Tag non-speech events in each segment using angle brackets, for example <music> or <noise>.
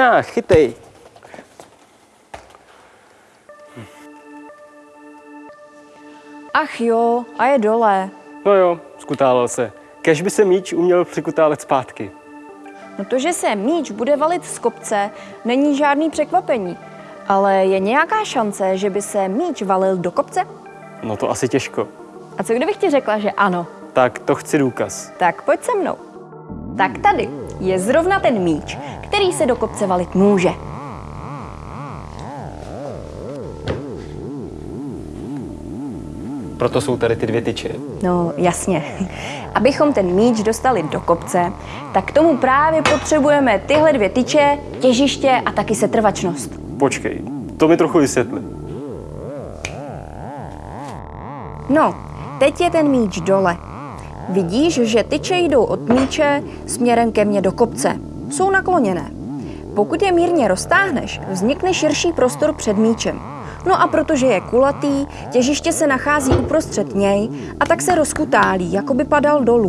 Na, chytej. Ach jo, a je dole. No jo, skutálel se. Kež by se míč uměl přikutálet zpátky. No to, že se míč bude valit z kopce, není žádný překvapení. Ale je nějaká šance, že by se míč valil do kopce? No to asi těžko. A co kdybych ti řekla, že ano? Tak to chci důkaz. Tak pojď se mnou. Tak tady je zrovna ten míč, který se do kopce valit může. Proto jsou tady ty dvě tyče. No, jasně. Abychom ten míč dostali do kopce, tak k tomu právě potřebujeme tyhle dvě tyče, těžiště a taky setrvačnost. Počkej, to mi trochu vysvětli. No, teď je ten míč dole. Vidíš, že tyče jdou od míče směrem ke mně do kopce. Jsou nakloněné. Pokud je mírně roztáhneš, vznikne širší prostor před míčem. No a protože je kulatý, těžiště se nachází uprostřed něj a tak se rozkutálí, jako by padal dolů.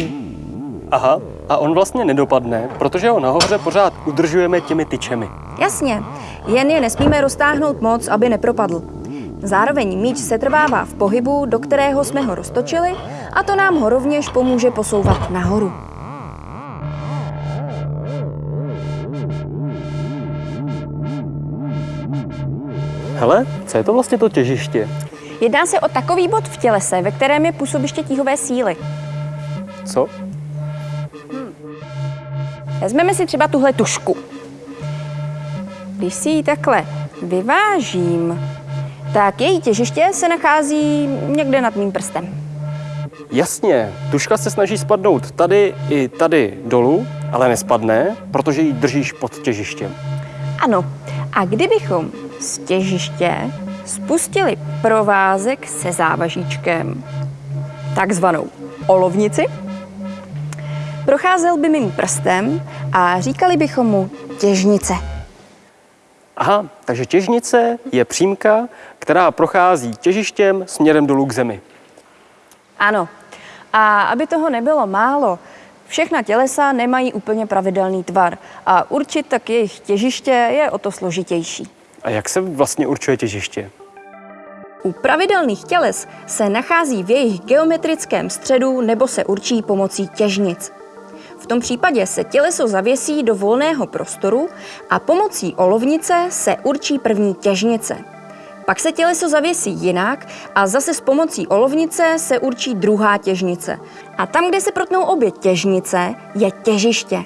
Aha, a on vlastně nedopadne, protože ho nahoře pořád udržujeme těmi tyčemi. Jasně, jen je nesmíme roztáhnout moc, aby nepropadl. Zároveň míč se trvává v pohybu, do kterého jsme ho roztočili, a to nám ho rovněž pomůže posouvat nahoru. Hele, co je to vlastně to těžiště? Jedná se o takový bod v tělese, ve kterém je působiště tíhové síly. Co? Vezmeme si třeba tuhle tušku. Když si ji takhle vyvážím, tak její těžiště se nachází někde nad mým prstem. Jasně, tuška se snaží spadnout tady i tady dolů, ale nespadne, protože ji držíš pod těžištěm. Ano, a kdybychom z těžiště spustili provázek se závažíčkem, takzvanou olovnici, procházel by mým prstem a říkali bychom mu těžnice. Aha, takže těžnice je přímka, která prochází těžištěm směrem dolů k zemi. Ano. A aby toho nebylo málo, všechna tělesa nemají úplně pravidelný tvar a určit tak jejich těžiště je o to složitější. A jak se vlastně určuje těžiště? U pravidelných těles se nachází v jejich geometrickém středu nebo se určí pomocí těžnic. V tom případě se těleso zavěsí do volného prostoru a pomocí olovnice se určí první těžnice. Pak se těleso zavěsí jinak a zase s pomocí olovnice se určí druhá těžnice. A tam, kde se protnou obě těžnice, je těžiště.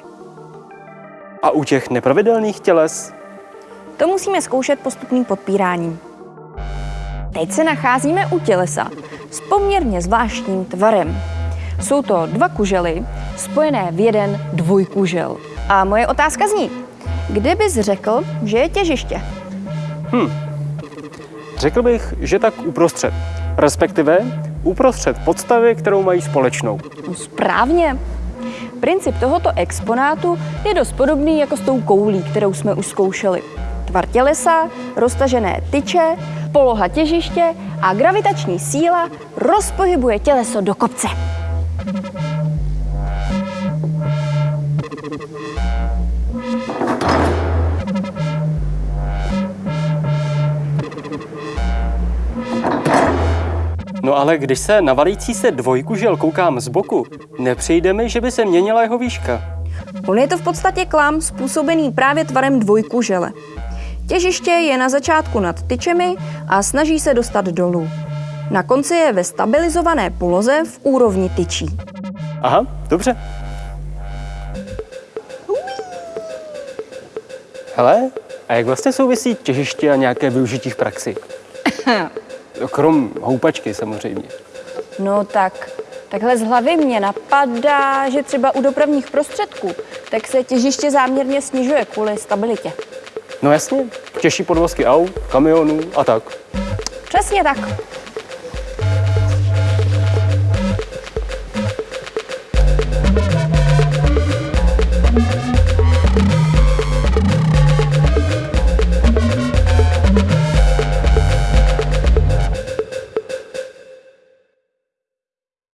A u těch nepravidelných těles? To musíme zkoušet postupným podpíráním. Teď se nacházíme u tělesa s poměrně zvláštním tvarem. Jsou to dva kužely spojené v jeden dvojkužel. A moje otázka zní, kde bys řekl, že je těžiště? Řekl bych, že tak uprostřed. Respektive uprostřed podstavy, kterou mají společnou. No správně. Princip tohoto exponátu je dost podobný jako s tou koulí, kterou jsme už zkoušeli. Tvar tělesa, roztažené tyče, poloha těžiště a gravitační síla rozpohybuje těleso do kopce. No ale když se na valící se dvojkužel koukám z boku, nepřijde mi, že by se měnila jeho výška. On je to v podstatě klam způsobený právě tvarem dvojkužele. Těžiště je na začátku nad tyčemi a snaží se dostat dolů. Na konci je ve stabilizované poloze v úrovni tyčí. Aha, dobře. Hele, a jak vlastně souvisí těžiště a nějaké využití v praxi? <laughs> Krom houpačky samozřejmě. No tak, takhle z hlavy mě napadá, že třeba u dopravních prostředků tak se těžiště záměrně snižuje kvůli stabilitě. No jasně, těžší podvozky aut, kamionů a tak. Přesně tak.